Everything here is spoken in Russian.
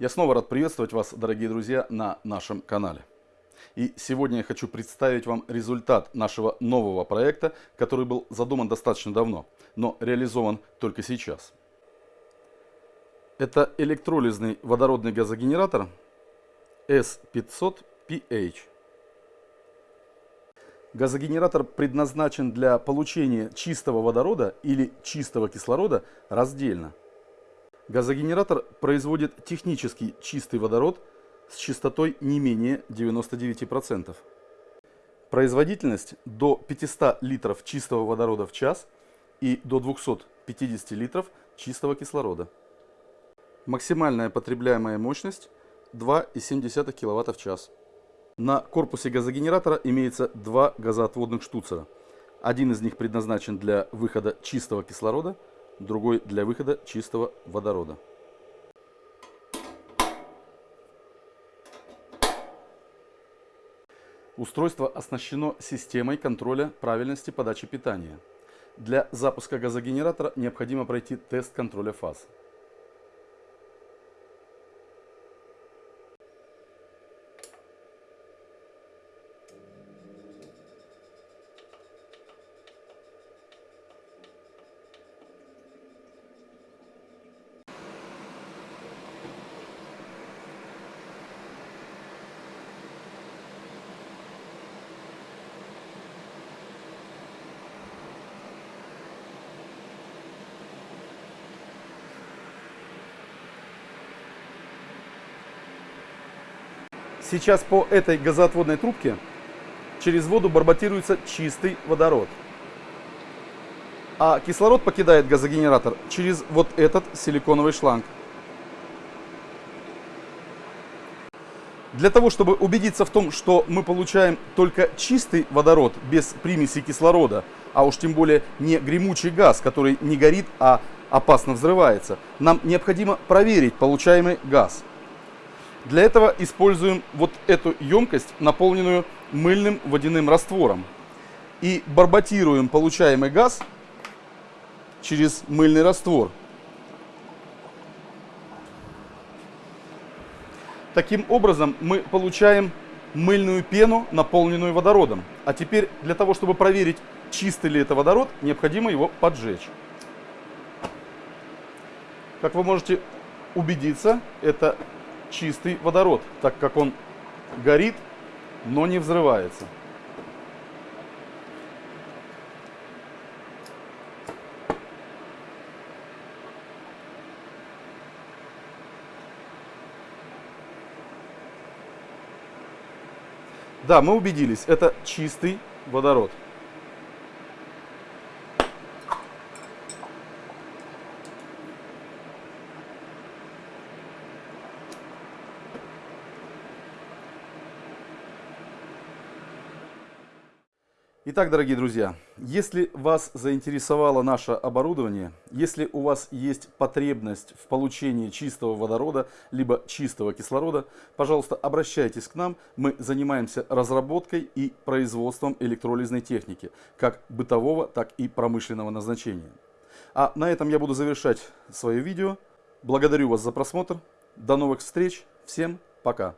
Я снова рад приветствовать вас, дорогие друзья, на нашем канале. И сегодня я хочу представить вам результат нашего нового проекта, который был задуман достаточно давно, но реализован только сейчас. Это электролизный водородный газогенератор S500PH. Газогенератор предназначен для получения чистого водорода или чистого кислорода раздельно. Газогенератор производит технически чистый водород с частотой не менее 99%. Производительность до 500 литров чистого водорода в час и до 250 литров чистого кислорода. Максимальная потребляемая мощность 2,7 кВт в час. На корпусе газогенератора имеется два газоотводных штуцера. Один из них предназначен для выхода чистого кислорода, другой для выхода чистого водорода. Устройство оснащено системой контроля правильности подачи питания. Для запуска газогенератора необходимо пройти тест контроля фаз. Сейчас по этой газоотводной трубке через воду барботируется чистый водород. А кислород покидает газогенератор через вот этот силиконовый шланг. Для того, чтобы убедиться в том, что мы получаем только чистый водород без примеси кислорода, а уж тем более не гремучий газ, который не горит, а опасно взрывается, нам необходимо проверить получаемый газ. Для этого используем вот эту емкость, наполненную мыльным водяным раствором. И барботируем получаемый газ через мыльный раствор. Таким образом мы получаем мыльную пену, наполненную водородом. А теперь для того, чтобы проверить, чистый ли это водород, необходимо его поджечь. Как вы можете убедиться, это чистый водород, так как он горит, но не взрывается. Да, мы убедились, это чистый водород. Итак, дорогие друзья, если вас заинтересовало наше оборудование, если у вас есть потребность в получении чистого водорода, либо чистого кислорода, пожалуйста, обращайтесь к нам. Мы занимаемся разработкой и производством электролизной техники, как бытового, так и промышленного назначения. А на этом я буду завершать свое видео. Благодарю вас за просмотр. До новых встреч. Всем пока.